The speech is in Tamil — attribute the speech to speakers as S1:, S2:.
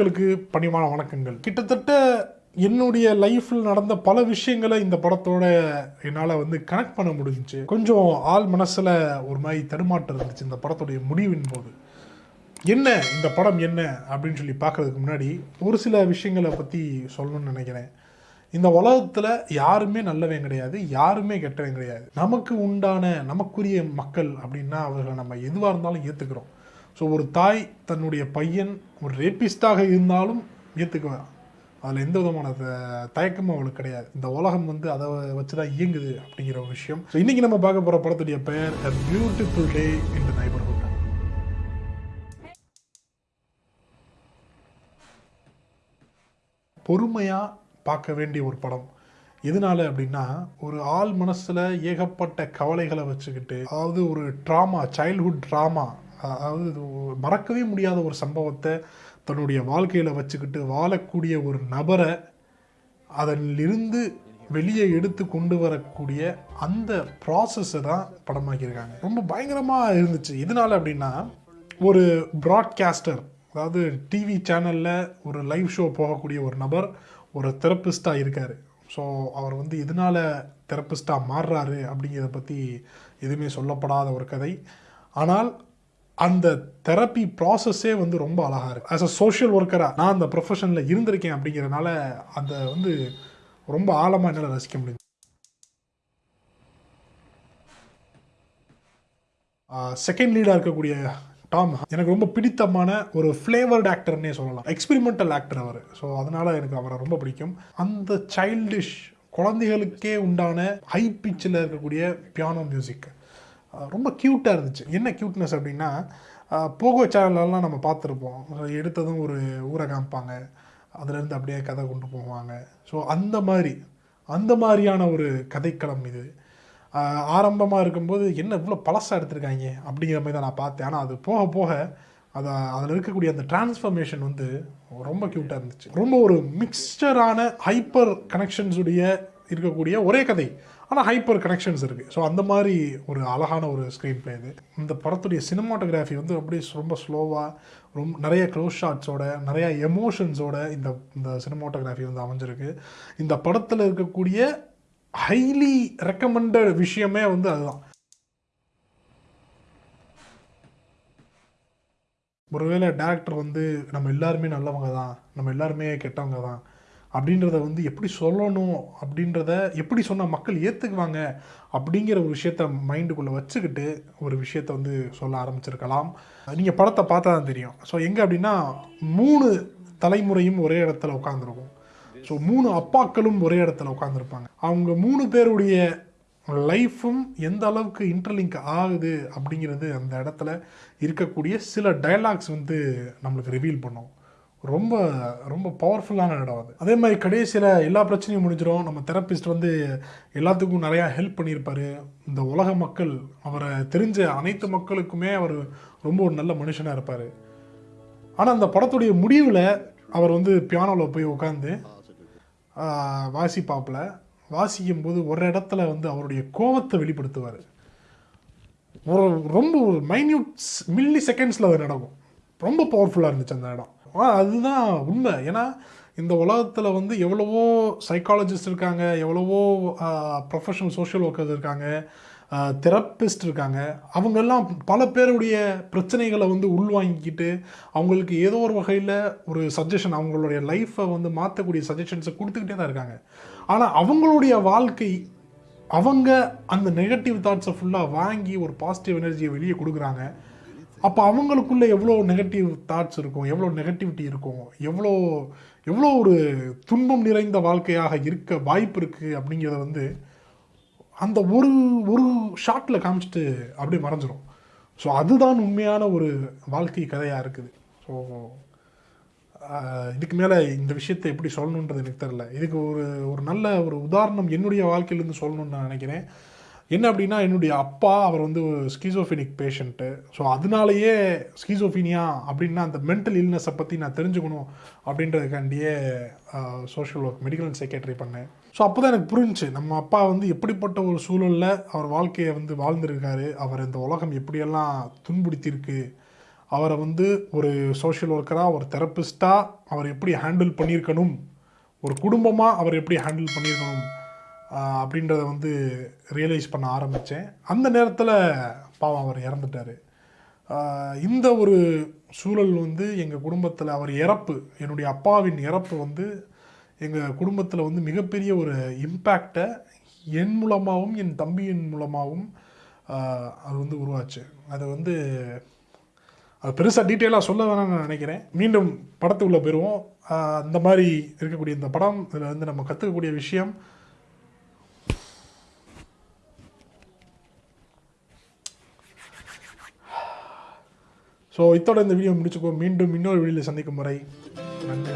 S1: மக்களுக்கு பணிவான வணக்கங்கள். கிட்டத்தட்ட என்னுடைய லைஃப்பில் நடந்த பல விஷயங்களை இந்த படத்தோட என்னால் வந்து கனெக்ட் பண்ண முடிஞ்சிச்சு. கொஞ்சம் ஆள் மனசில் ஒரு மாதிரி தடுமாற்றம் இருந்துச்சு இந்த படத்துடைய முடிவின் போது. என்ன? இந்த படம் என்ன? அப்படின்னு சொல்லி பார்க்கறதுக்கு முன்னாடி ஒரு சில விஷயங்களை பற்றி சொல்லணும்னு நினைக்கிறேன். இந்த உலகத்தில் யாருமே நல்லவன் கிடையாது யாருமே கெட்டவன் கிடையாது. நமக்கு உண்டான நமக்குரிய மக்கள் அப்படின்னா அவர்களை நம்ம எதுவாக இருந்தாலும் ஏற்றுக்கிறோம் ஸோ ஒரு தாய் தன்னுடைய பையன் ஒரு ரேப்பிஸ்டாக இருந்தாலும் ஏற்றுக்குவேன் அதில் எந்த விதமான த- தயக்கமும் அவளுக்கு கிடையாது. இந்த உலகம் வந்து அதை வச்சு தான் இயங்குது அப்படிங்கிற ஒரு விஷயம். ஸோ இன்றைக்கி நம்ம பார்க்க போகிற படத்துடைய பெயர் அ பியூட்டிஃபுல் டே என்று the பொறுமையாக பார்க்க வேண்டிய ஒரு படம். எதனால அப்படின்னா ஒரு ஆள் மனசில் ஏகப்பட்ட கவலைகளை வச்சுக்கிட்டு அதாவது ஒரு ட்ராமா சைல்ட்ஹுட் ட்ராமா அதாவது இது மறக்கவே முடியாத ஒரு சம்பவத்தை தன்னுடைய வாழ்க்கையில் வச்சுக்கிட்டு வாழக்கூடிய ஒரு நபரை அதிலிருந்து வெளியே எடுத்து கொண்டு வரக்கூடிய அந்த ப்ராசஸை தான் படமாக்கியிருக்காங்க. ரொம்ப பயங்கரமாக இருந்துச்சு. இதனால் அப்படின்னா ஒரு ப்ராட்காஸ்டர் அதாவது டிவி சேனலில் ஒரு லைவ் ஷோ போகக்கூடிய ஒரு நபர் ஒரு தெரப்பிஸ்டாக இருக்கார். ஸோ அவர் வந்து எதனால தெரப்பிஸ்டாக மாறுறாரு அப்படிங்கிறத பற்றி எதுவுமே சொல்லப்படாத ஒரு கதை. ஆனால் அந்த தெரப்பி ப்ராசஸே வந்து ரொம்ப அழகாக இருக்குது ஆஸ் அ சோஷியல் ஒர்க்கராக நான் அந்த ப்ரொஃபஷனில் இருந்திருக்கேன் அப்படிங்கிறனால அந்த வந்து ரொம்ப ஆழமாக என்னால் ரசிக்க முடியும் செகண்ட் லீடாக இருக்கக்கூடிய டாம் எனக்கு ரொம்ப பிடித்தமான ஒரு ஃப்ளேவர்ட் ஆக்டர்னே சொல்லலாம். எக்ஸ்பெரிமெண்டல் ஆக்டர் அவர். ஸோ அதனால் எனக்கு அவரை ரொம்ப பிடிக்கும். அந்த சைல்டிஷ் குழந்தைகளுக்கே உண்டான ஹை பிச்சில் இருக்கக்கூடிய பியானோ மியூசிக் ரொம்ப க்யூட்டாக இருந்துச்சு. என்ன க்யூட்னஸ் அப்படின்னா போகோ சேனல்லாம் நம்ம பார்த்துருப்போம். எடுத்ததும் ஒரு ஊரை காமிப்பாங்க. அதுலேருந்து அப்படியே கதை கொண்டு போவாங்க. ஸோ அந்த மாதிரி அந்த மாதிரியான ஒரு கதைக்களம் இது. ஆரம்பமாக இருக்கும்போது என்ன இவ்வளோ பழசாக எடுத்திருக்காங்க அப்படிங்கிற மாதிரி தான் நான் பார்த்தேன். ஆனால் அது போக போக அதை அதில் இருக்கக்கூடிய அந்த டிரான்ஸ்ஃபர்மேஷன் வந்து ரொம்ப க்யூட்டாக இருந்துச்சு. ரொம்ப ஒரு மிக்சரான ஹைப்பர் கனெக்ஷன்ஸுடைய இருக்கக்கூடிய ஒரே கதை. ஆனால் ஹைப்பர் கனெக்ஷன்ஸ் இருக்குது ஸோ அந்த மாதிரி ஒரு அழகான ஒரு ஸ்க்ரீன் பிளே இது. இந்த படத்துடைய சினிமாட்டோகிராஃபி வந்து அப்படியே ரொம்ப ஸ்லோவாக ரொம்ப நிறைய க்ளோஸ் ஷாட்ஸோட நிறைய எமோஷன்ஸோட இந்த இந்த சினிமாட்டோகிராஃபி வந்து அமைஞ்சிருக்கு. இந்த படத்தில் இருக்கக்கூடிய ஹைலி ரெக்கமெண்டட் விஷயமே வந்து அதுதான். ஒருவேளை டேரக்டர் வந்து நம்ம எல்லாருமே நல்லவங்க தான் நம்ம எல்லாருமே கெட்டவங்க தான் அப்படின்றத வந்து எப்படி சொல்லணும் அப்படின்றத எப்படி சொன்னால் மக்கள் ஏற்றுக்குவாங்க அப்படிங்கிற ஒரு விஷயத்த மைண்டுக்குள்ளே வச்சுக்கிட்டு ஒரு விஷயத்த வந்து சொல்ல ஆரம்பிச்சிருக்கலாம். நீங்கள் படத்தை பார்த்தா தான் தெரியும். ஸோ எங்கே அப்படின்னா மூணு தலைமுறையும் ஒரே இடத்துல உட்காந்துருக்கும் ஸோ மூணு அப்பாக்களும் ஒரே இடத்துல உட்காந்துருப்பாங்க அவங்க மூணு பேருடைய லைஃப்பும் எந்த அளவுக்கு இன்டர்லிங்க் ஆகுது அப்படிங்கிறது அந்த இடத்துல இருக்கக்கூடிய சில டயலாக்ஸ் வந்து நம்மளுக்கு ரிவீல் பண்ணும். ரொம்ப ரொம்ப பவர்ஃபுல்லான இடம் அது. அதே மாதிரி கடைசியில் எல்லா பிரச்சனையும் முடிஞ்சிடும் நம்ம தெரப்பிஸ்ட் வந்து எல்லாத்துக்கும் நிறையா ஹெல்ப் பண்ணியிருப்பார். இந்த உலக மக்கள் அவரை தெரிஞ்ச அனைத்து மக்களுக்குமே அவர் ரொம்ப ஒரு நல்ல மனுஷனாக இருப்பார். ஆனால் அந்த படத்துடைய முடிவில் அவர் வந்து பியானோவில் போய் உட்காந்து வாசிப்பாப்பில். வாசிக்கும் போது ஒரு இடத்துல வந்து அவருடைய கோவத்தை வெளிப்படுத்துவார். ஒரு ரொம்ப ஒரு மைன்யூட் மில்லி செகண்ட்ஸில் அது நடக்கும். ரொம்ப பவர்ஃபுல்லாக இருந்துச்சு அந்த இடம். அதுதான் உண்மை. ஏன்னா இந்த உலகத்தில் வந்து எவ்வளவோ சைக்காலஜிஸ்ட் இருக்காங்க எவ்வளவோ ப்ரொஃபஷனல் சோஷியல் ஒர்க்கர்ஸ் இருக்காங்க தெரப்பிஸ்ட் இருக்காங்க. அவங்கெல்லாம் பல பேருடைய பிரச்சனைகளை வந்து உள்வாங்கிக்கிட்டு அவங்களுக்கு ஏதோ ஒரு வகையில் ஒரு சஜஷன் அவங்களுடைய லைஃப்பை வந்து மாற்றக்கூடிய சஜஷன்ஸை கொடுத்துக்கிட்டே தான் இருக்காங்க. ஆனால் அவங்களுடைய வாழ்க்கை அவங்க அந்த நெகட்டிவ் தாட்ஸை ஃபுல்லாக வாங்கி ஒரு பாசிட்டிவ் எனர்ஜியை வெளியே கொடுக்குறாங்க. அப்போ அவங்களுக்குள்ளே எவ்வளோ நெகட்டிவ் தாட்ஸ் இருக்கும் எவ்வளோ நெகட்டிவிட்டி இருக்கும் எவ்வளோ எவ்வளோ ஒரு துன்பம் நிறைந்த வாழ்க்கையாக இருக்க வாய்ப்பு இருக்குது அப்படிங்கிறத வந்து அந்த ஒரு ஒரு ஷாட்டில் காமிச்சிட்டு அப்படியே மறைஞ்சிரும். ஸோ அதுதான் உண்மையான ஒரு வாழ்க்கை கதையாக இருக்குது. ஸோ இதுக்கு மேலே இந்த விஷயத்தை எப்படி சொல்லணுன்றது எனக்கு தெரில இதுக்கு ஒரு ஒரு நல்ல ஒரு உதாரணம் என்னுடைய வாழ்க்கையிலேருந்து சொல்லணும்னு நான் நினைக்கிறேன். என்ன அப்படின்னா என்னுடைய அப்பா அவர் வந்து ஸ்கீசோஃபினிக் பேஷண்ட்டு ஸோ அதனாலேயே ஸ்கீசோஃபினியா அப்படின்னா அந்த மென்டல் இல்னஸை பற்றி நான் தெரிஞ்சுக்கணும் அப்படின்றதுக்காண்டியே social work medical and secretary பண்ணேன். ஸோ அப்போ தான் எனக்கு புரிஞ்சுச்சு நம்ம அப்பா வந்து எப்படிப்பட்ட ஒரு சூழலில் அவர் வாழ்க்கையை வந்து வாழ்ந்திருக்காரு அவர் இந்த உலகம் எப்படியெல்லாம் துன்புடுத்தியிருக்கு அவரை வந்து ஒரு சோஷியல் ஒர்க்கராக ஒரு தெரப்பிஸ்ட்டாக அவர் எப்படி ஹேண்டில் பண்ணியிருக்கணும் ஒரு குடும்பமாக அவர் எப்படி ஹேண்டில் பண்ணியிருக்கணும் அப்படின்றத வந்து ரியலைஸ் பண்ண ஆரம்பித்தேன் அந்த நேரத்தில் பாவம் அவர் இறந்துட்டார். இந்த ஒரு சூழல் வந்து எங்கள் குடும்பத்தில் அவர் இறப்பு என்னுடைய அப்பாவின் இறப்பு வந்து எங்கள் குடும்பத்தில் வந்து மிகப்பெரிய ஒரு இம்பேக்டை என் மூலமாகவும் என் தம்பியின் மூலமாகவும் அது வந்து உருவாச்சு. அது வந்து அது பெருசாக டீட்டெயிலாக சொல்ல வேணாம்னு நான் நினைக்கிறேன். மீண்டும் படத்துக்குள்ளே போயிடுவோம் ஆஹ் இந்த மாதிரி இருக்கக்கூடிய இந்த படம் இதில் வந்து நம்ம கற்றுக்கக்கூடிய விஷயம் ஸோ இத்தோட இந்த வீடியோ முடிச்சுக்கோ மீண்டும் இன்னொரு வீடியோவில் சந்திக்கும் முறை நன்றி